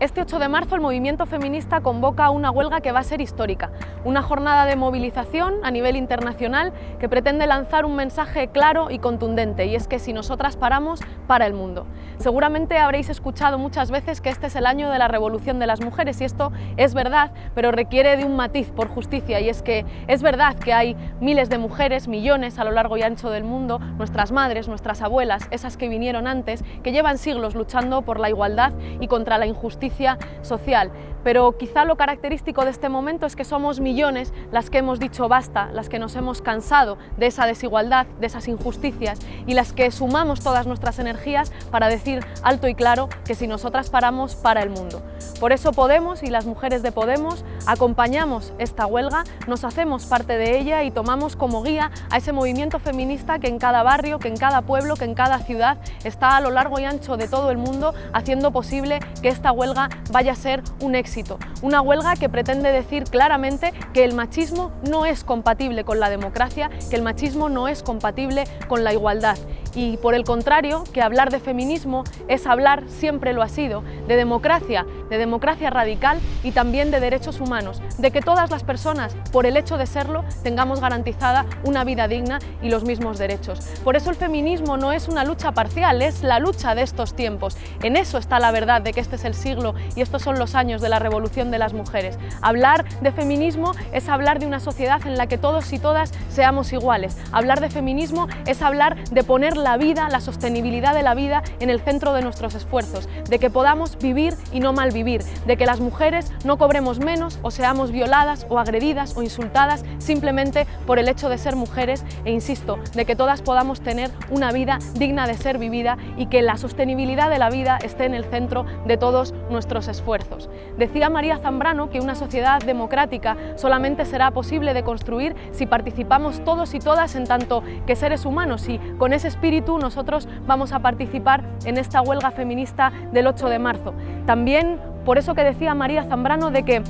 Este 8 de marzo el movimiento feminista convoca una huelga que va a ser histórica, una jornada de movilización a nivel internacional que pretende lanzar un mensaje claro y contundente y es que si nosotras paramos, para el mundo. Seguramente habréis escuchado muchas veces que este es el año de la revolución de las mujeres y esto es verdad, pero requiere de un matiz por justicia y es que es verdad que hay miles de mujeres, millones a lo largo y ancho del mundo, nuestras madres, nuestras abuelas, esas que vinieron antes, que llevan siglos luchando por la igualdad y contra la injusticia social, pero quizá lo característico de este momento es que somos millones las que hemos dicho basta, las que nos hemos cansado de esa desigualdad, de esas injusticias y las que sumamos todas nuestras energías para decir alto y claro que si nosotras paramos, para el mundo. Por eso Podemos y las mujeres de Podemos acompañamos esta huelga, nos hacemos parte de ella y tomamos como guía a ese movimiento feminista que en cada barrio, que en cada pueblo, que en cada ciudad está a lo largo y ancho de todo el mundo haciendo posible que esta huelga vaya a ser un éxito. Una huelga que pretende decir claramente que el machismo no es compatible con la democracia, que el machismo no es compatible con la igualdad y por el contrario, que hablar de feminismo es hablar, siempre lo ha sido, de democracia, de democracia radical y también de derechos humanos, de que todas las personas, por el hecho de serlo, tengamos garantizada una vida digna y los mismos derechos. Por eso el feminismo no es una lucha parcial, es la lucha de estos tiempos. En eso está la verdad de que este es el siglo y estos son los años de la revolución de las mujeres. Hablar de feminismo es hablar de una sociedad en la que todos y todas seamos iguales. Hablar de feminismo es hablar de poner la vida, la sostenibilidad de la vida en el centro de nuestros esfuerzos, de que podamos vivir y no malvivir, de que las mujeres no cobremos menos o seamos violadas o agredidas o insultadas simplemente por el hecho de ser mujeres e insisto, de que todas podamos tener una vida digna de ser vivida y que la sostenibilidad de la vida esté en el centro de todos nuestros esfuerzos. Decía María Zambrano que una sociedad democrática solamente será posible de construir si participamos todos y todas en tanto que seres humanos y con ese espíritu nosotros vamos a participar en esta huelga feminista del 8 de marzo. También por eso que decía María Zambrano de que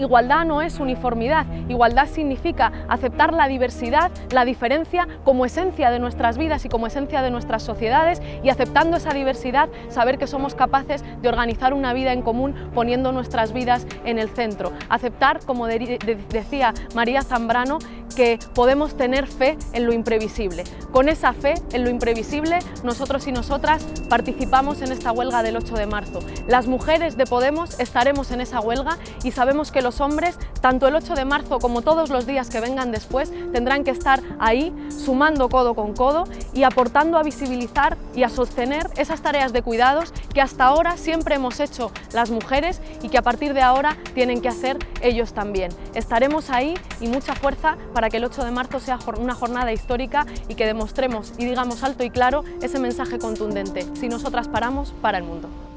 Igualdad no es uniformidad, igualdad significa aceptar la diversidad, la diferencia como esencia de nuestras vidas y como esencia de nuestras sociedades y aceptando esa diversidad saber que somos capaces de organizar una vida en común poniendo nuestras vidas en el centro. Aceptar, como decía María Zambrano, que podemos tener fe en lo imprevisible. Con esa fe en lo imprevisible, nosotros y nosotras participamos en esta huelga del 8 de marzo. Las mujeres de Podemos estaremos en esa huelga y sabemos que los hombres, tanto el 8 de marzo como todos los días que vengan después, tendrán que estar ahí, sumando codo con codo y aportando a visibilizar y a sostener esas tareas de cuidados que hasta ahora siempre hemos hecho las mujeres y que a partir de ahora tienen que hacer ellos también. Estaremos ahí y mucha fuerza para que el 8 de marzo sea una jornada histórica y que demostremos y digamos alto y claro ese mensaje contundente. Si nosotras paramos, para el mundo.